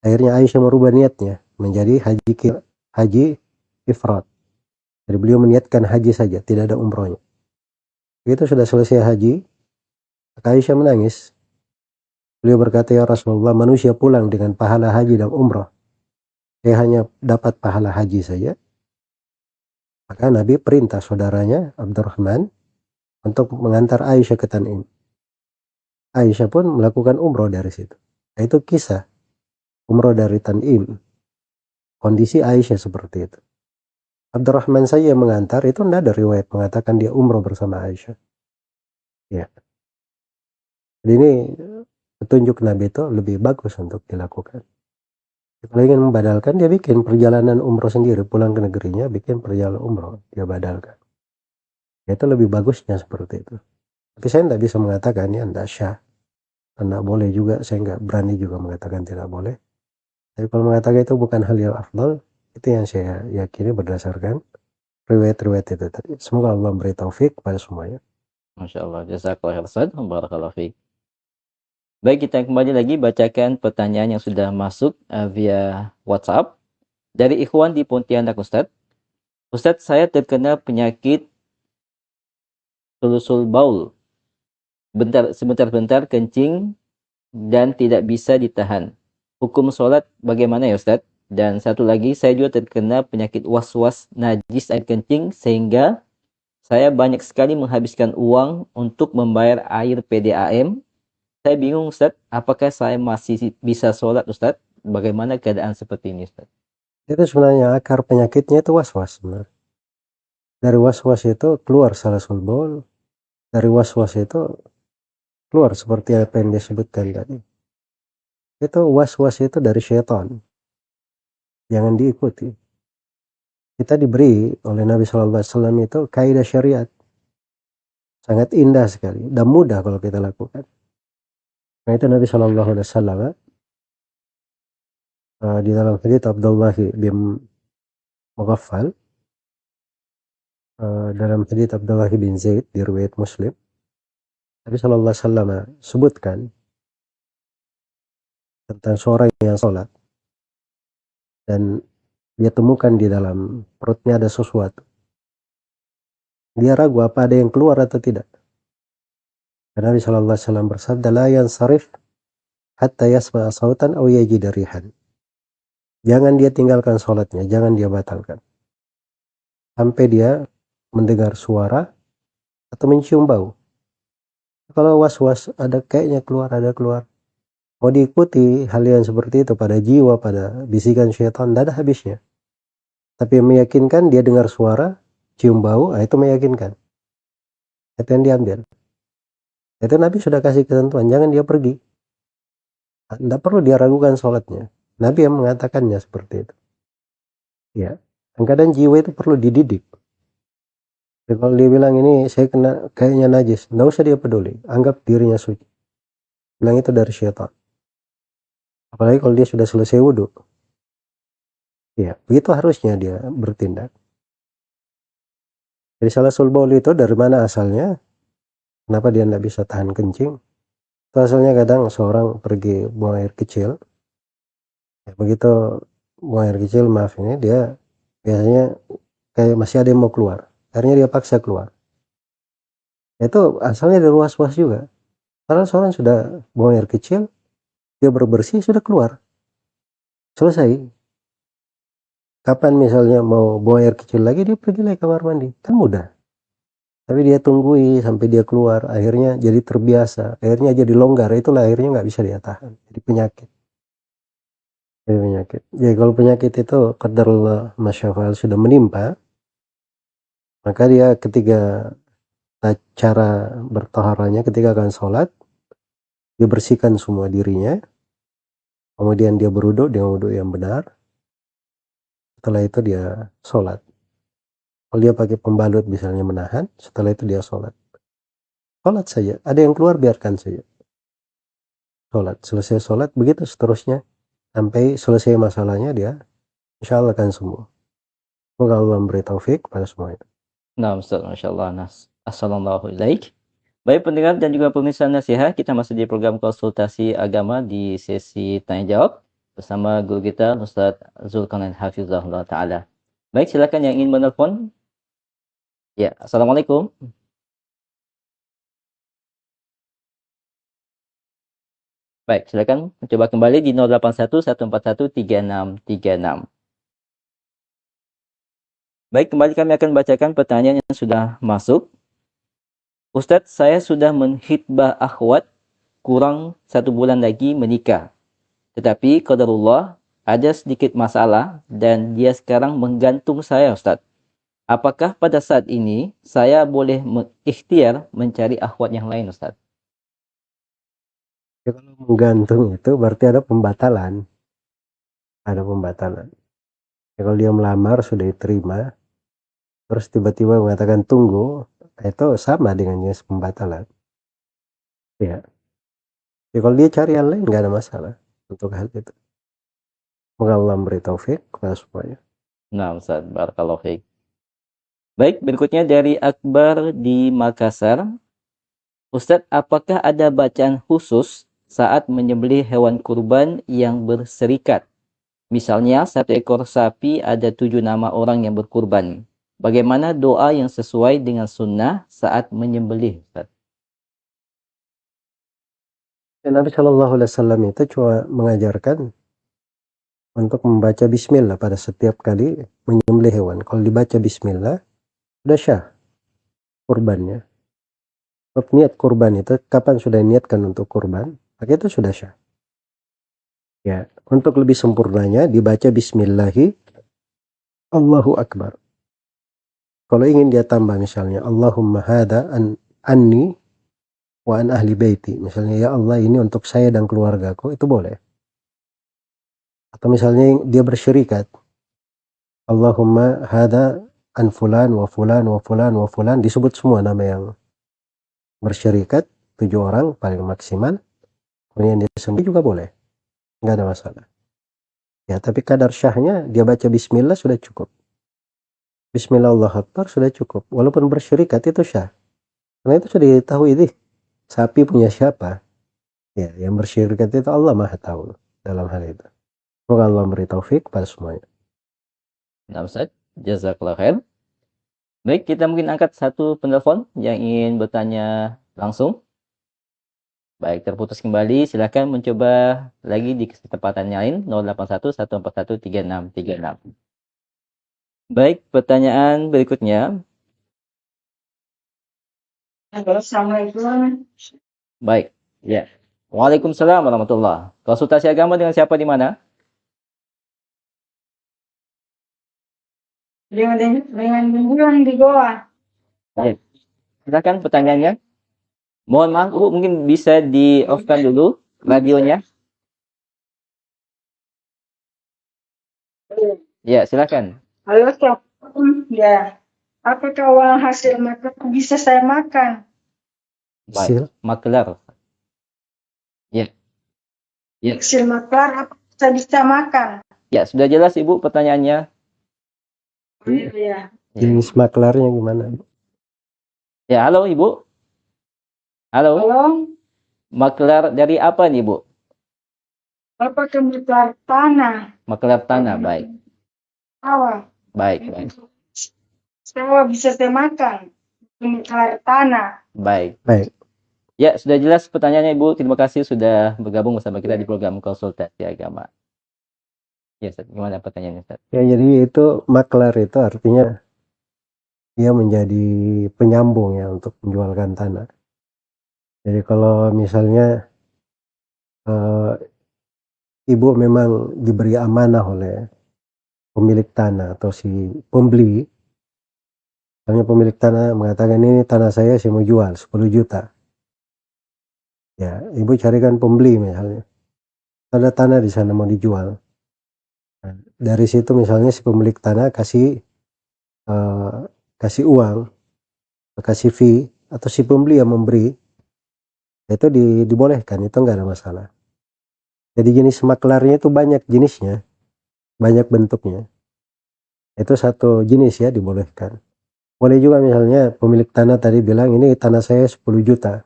Akhirnya Aisyah merubah niatnya menjadi haji haji ifrat. Jadi beliau meniatkan haji saja, tidak ada umrohnya. Begitu sudah selesai haji, Aisyah menangis. Beliau berkata, ya Rasulullah, manusia pulang dengan pahala haji dan umroh. Dia hanya dapat pahala haji saja. Maka Nabi perintah saudaranya, Abdurrahman, untuk mengantar Aisyah ke Tan'im. Aisyah pun melakukan umroh dari situ. Nah, itu kisah umroh dari Tan'im. Kondisi Aisyah seperti itu. Abdurrahman saja mengantar, itu tidak ada riwayat mengatakan dia umroh bersama Aisyah. Ya. Jadi ini petunjuk Nabi itu lebih bagus untuk dilakukan. Kalau ingin membadalkan, dia bikin perjalanan umroh sendiri, pulang ke negerinya, bikin perjalanan umroh, dia badalkan. Itu lebih bagusnya seperti itu. Tapi saya tidak bisa mengatakan ya tidak syah. Tidak boleh juga, saya nggak berani juga mengatakan tidak boleh. Tapi kalau mengatakan itu bukan hal yang afdal, itu yang saya yakini berdasarkan riwayat-riwayat itu tadi. Semoga Allah memberi taufik pada semuanya. Masya Allah. Jazakallah khairan. Barakallahu fiqh. Baik, kita kembali lagi bacakan pertanyaan yang sudah masuk uh, via WhatsApp. Dari Ikhwan di Pontianak Ustaz. Ustaz, saya terkena penyakit sulusul baul. Bentar, sebentar-bentar kencing dan tidak bisa ditahan. Hukum sholat bagaimana ya Ustaz? Dan satu lagi, saya juga terkena penyakit was-was najis air kencing sehingga saya banyak sekali menghabiskan uang untuk membayar air PDAM saya bingung Ustaz, apakah saya masih bisa sholat Ustaz? Bagaimana keadaan seperti ini Ustaz? Itu sebenarnya akar penyakitnya itu was-was. Dari was-was itu keluar salah sulbol. Dari was-was itu keluar seperti apa yang disebutkan tadi. Itu was-was itu dari syaitan. Jangan diikuti. Kita diberi oleh Nabi Shallallahu Alaihi Wasallam itu kaidah syariat. Sangat indah sekali dan mudah kalau kita lakukan. Nah itu Nabi Shallallahu Alaihi Wasallam uh, di dalam hadits Abdullah bin Mughaffal uh, dalam hadits Abdullah bin Zaid di riwayat Muslim Nabi Shallallahu Alaihi Wasallam sebutkan tentang seorang yang sholat dan dia temukan di dalam perutnya ada sesuatu. Dia ragu apa ada yang keluar atau tidak. Dan Nabi Shallallahu Alaihi Wasallam bersabda, "La sarif hatta yasma sautan aw yajida rihan." Jangan dia tinggalkan sholatnya, jangan dia batalkan. Sampai dia mendengar suara atau mencium bau. Kalau was-was ada kayaknya keluar, ada keluar. Mau diikuti hal yang seperti itu pada jiwa, pada bisikan syaitan, tidak ada habisnya. Tapi meyakinkan dia dengar suara, cium bau, nah itu meyakinkan. Itu yang diambil. Itu Nabi sudah kasih ketentuan, jangan dia pergi. Tidak perlu dia ragukan sholatnya. Nabi yang mengatakannya seperti itu. Ya, kadang jiwa itu perlu dididik. Jadi kalau dia bilang ini saya kena kayaknya najis, tidak usah dia peduli. Anggap dirinya suci. Bilang itu dari syaitan. Apalagi kalau dia sudah selesai wudhu. Ya, begitu harusnya dia bertindak. Jadi salah sulbaul itu dari mana asalnya? Kenapa dia tidak bisa tahan kencing? Itu asalnya kadang seorang pergi buang air kecil. Ya, begitu buang air kecil, maaf ini dia biasanya kayak masih ada yang mau keluar. Akhirnya dia paksa keluar. Itu asalnya dari was-was juga. Karena seorang sudah buang air kecil, dia berbersih, sudah keluar. Selesai. Kapan misalnya mau buang air kecil lagi, dia pergi lagi kamar mandi. Kan mudah tapi dia tunggui sampai dia keluar akhirnya jadi terbiasa akhirnya jadi longgar itulah akhirnya nggak bisa dia tahan jadi penyakit jadi penyakit jadi kalau penyakit itu qadarullah masyafal sudah menimpa maka dia ketika cara bertoharanya ketika akan sholat dia bersihkan semua dirinya kemudian dia beruduk dengan wudhu yang benar setelah itu dia sholat kalau dia pakai pembalut misalnya menahan, setelah itu dia sholat. Sholat saja. Ada yang keluar biarkan saja. Sholat. Selesai sholat, begitu seterusnya. Sampai selesai masalahnya dia insya Allah akan sembuh. Semoga Allah memberi taufik pada semuanya. Nah, Ustaz, Masya Allah. Nas. Assalamualaikum. Baik pendengar dan juga pemirsa nasihat, kita masih di program konsultasi agama di sesi tanya jawab bersama guru kita Ustaz Zulkarnain Hafizahullah Ta'ala. Baik, silakan yang ingin menelpon. Ya, Assalamualaikum. Baik, silakan coba kembali di 081 141 3636. Baik, kembali kami akan bacakan pertanyaan yang sudah masuk. Ustadz, saya sudah menghitbah akhwat kurang satu bulan lagi menikah. Tetapi qadarullah ada sedikit masalah dan dia sekarang menggantung saya Ustadz. Apakah pada saat ini saya boleh ikhtiar mencari akhwat yang lain Ustadz? Ya, kalau menggantung itu berarti ada pembatalan. Ada pembatalan. Ya, kalau dia melamar sudah diterima, terus tiba-tiba mengatakan tunggu, itu sama dengan jenis pembatalan. Ya. Ya kalau dia cari yang lain nggak ada masalah untuk hal itu. Semoga Allah memberi taufik kepada semuanya. Nah, Ustaz, barakallahu. Baik, berikutnya dari Akbar di Makassar. Ustadz, apakah ada bacaan khusus saat menyembelih hewan kurban yang berserikat? Misalnya, satu ekor sapi ada tujuh nama orang yang berkurban. Bagaimana doa yang sesuai dengan sunnah saat menyembelih? Ustaz? Nabi Shallallahu Alaihi Wasallam itu cuma mengajarkan untuk membaca Bismillah pada setiap kali menyembelih hewan. Kalau dibaca Bismillah, sudah syah kurbannya. Untuk niat kurban itu, kapan sudah niatkan untuk kurban, maka itu sudah syah. Ya, untuk lebih sempurnanya dibaca Bismillahi Allahu Akbar. Kalau ingin dia tambah misalnya Allahumma hada an anni wa an ahli baiti. Misalnya ya Allah ini untuk saya dan keluargaku itu boleh. Atau misalnya dia bersyirikat. Allahumma hada an fulan wa fulan wa fulan wa fulan disebut semua nama yang bersyirikat tujuh orang paling maksimal kemudian dia sendiri juga boleh nggak ada masalah ya tapi kadar syahnya dia baca bismillah sudah cukup Bismillah Allah Akbar sudah cukup. Walaupun bersyirikat itu syah. Karena itu sudah diketahui ini sapi punya siapa. Ya, yang bersyirikat itu Allah Maha tahu dalam hal itu. Semoga Allah memberi taufik pada semuanya. Nah, Ustaz, jazakallah khair. Baik, kita mungkin angkat satu penelpon yang ingin bertanya langsung. Baik, terputus kembali. Silakan mencoba lagi di kesempatan lain 081 141 3636. Baik, pertanyaan berikutnya. Assalamualaikum. Baik, ya. Waalaikumsalam warahmatullah. Konsultasi agama dengan siapa di mana? Dengan dengan dengan di Goa. Baik. Silakan pertanyaannya. Mohon maaf, Bu, mungkin bisa di off-kan dulu radionya. Ya, silakan. Halo, Assalamualaikum. Ya. Apakah uang hasil makan bisa saya makan? Baik. Maklar. Ya. Ya. Hasil maklar apa saya bisa makan? Ya, sudah jelas Ibu pertanyaannya. Iya. Ya. Jenis maklarnya gimana? Ya, halo Ibu. Halo. Halo. Maklar dari apa nih, Bu? Apakah maklar tanah? Maklar tanah, baik. Awal. Baik, baik. Semua bisa saya makan. Air tanah. Baik. Baik. Ya, sudah jelas pertanyaannya Ibu. Terima kasih sudah bergabung bersama kita di program konsultasi agama. Ya, Ustaz, gimana pertanyaannya, Ustaz? Ya, jadi itu maklar itu artinya dia menjadi penyambung ya untuk menjualkan tanah. Jadi kalau misalnya uh, ibu memang diberi amanah oleh pemilik tanah atau si pembeli. Misalnya pemilik tanah mengatakan ini tanah saya saya mau jual 10 juta. Ya ibu carikan pembeli misalnya. Ada tanah di sana mau dijual. Nah, dari situ misalnya si pemilik tanah kasih uh, kasih uang kasih fee atau si pembeli yang memberi itu di, dibolehkan itu enggak ada masalah. Jadi jenis maklarnya itu banyak jenisnya banyak bentuknya. Itu satu jenis ya dibolehkan. Boleh juga misalnya pemilik tanah tadi bilang ini tanah saya 10 juta.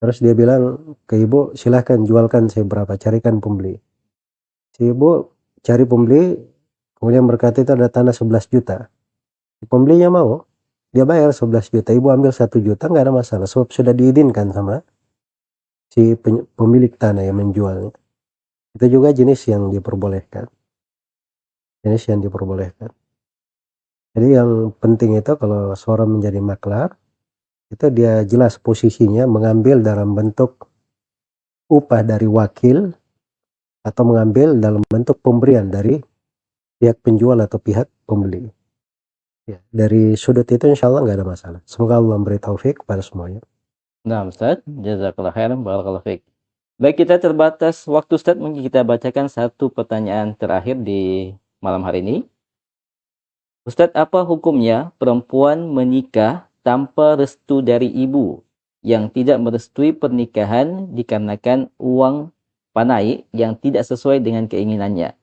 Terus dia bilang ke ibu silahkan jualkan saya berapa carikan pembeli. Si ibu cari pembeli kemudian berkata itu ada tanah 11 juta. Pembelinya mau dia bayar 11 juta ibu ambil satu juta nggak ada masalah sebab sudah diizinkan sama si pemilik tanah yang menjualnya. Itu juga jenis yang diperbolehkan. Jenis yang diperbolehkan. Jadi yang penting itu kalau seorang menjadi maklar, itu dia jelas posisinya mengambil dalam bentuk upah dari wakil atau mengambil dalam bentuk pemberian dari pihak penjual atau pihak pembeli. Ya, dari sudut itu insya Allah nggak ada masalah. Semoga Allah memberi taufik kepada semuanya. Nah, Ustaz, jazakallah khairan, barakallahu fiik. Baik, kita terbatas waktu Ustaz, mungkin kita bacakan satu pertanyaan terakhir di malam hari ini. Ustadz, apa hukumnya perempuan menikah tanpa restu dari ibu yang tidak merestui pernikahan dikarenakan uang panai yang tidak sesuai dengan keinginannya?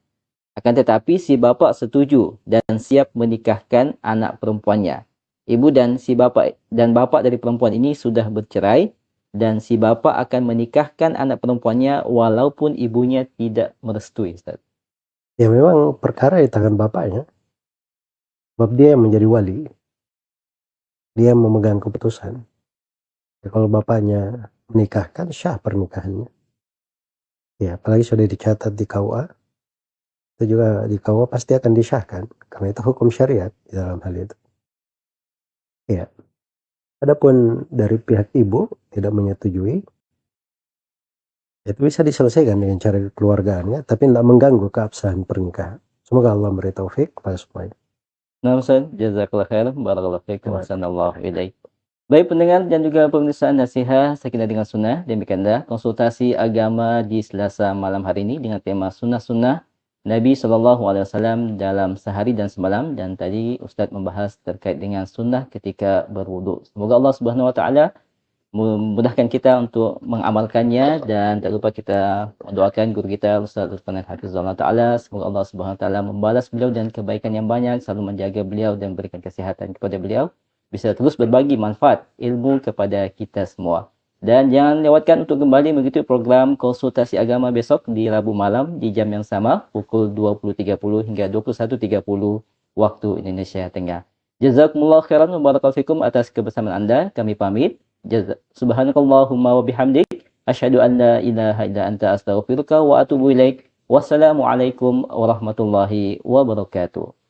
Akan tetapi si bapa setuju dan siap menikahkan anak perempuannya. Ibu dan si bapa dan bapa dari perempuan ini sudah bercerai dan si bapa akan menikahkan anak perempuannya walaupun ibunya tidak merestui, Ustaz. Ya memang perkara di tangan bapaknya. Sebab dia yang menjadi wali. Dia memegang keputusan. Ya, kalau bapaknya menikahkan, syah pernikahannya. Ya, apalagi sudah dicatat di KUA. Itu juga di KUA pasti akan disyahkan. Karena itu hukum syariat di dalam hal itu. Ya. Adapun dari pihak ibu tidak menyetujui, itu bisa diselesaikan dengan cara keluargaannya, tapi tidak mengganggu keabsahan pernikahan. Semoga Allah memberi taufik kepada semuanya. Nah, Ustaz, jazakallah khair, barakallahu fiik, wa sanallahu ilaik. Baik pendengar dan juga pemirsa nasihat Sakinah dengan Sunnah, demikianlah konsultasi agama di Selasa malam hari ini dengan tema sunnah-sunnah Nabi Wasallam dalam sehari dan semalam dan tadi Ustadz membahas terkait dengan sunnah ketika berwudu. Semoga Allah Subhanahu Wa Taala memudahkan kita untuk mengamalkannya dan tak lupa kita mendoakan guru kita Ustaz Lutfanan Hafizullah Ta'ala semoga Allah Subhanahu Ta'ala membalas beliau dan kebaikan yang banyak selalu menjaga beliau dan berikan kesehatan kepada beliau bisa terus berbagi manfaat ilmu kepada kita semua dan jangan lewatkan untuk kembali mengikuti program konsultasi agama besok di Rabu malam di jam yang sama pukul 20.30 hingga 21.30 waktu Indonesia Tengah. Jazakumullah khairan wa fikum atas kebersamaan Anda. Kami pamit. Subhanakallahumma wa bihamdik. Asyhadu an la ilaha illa anta astaghfiruka wa atubu ilaik. Wassalamualaikum warahmatullahi wabarakatuh.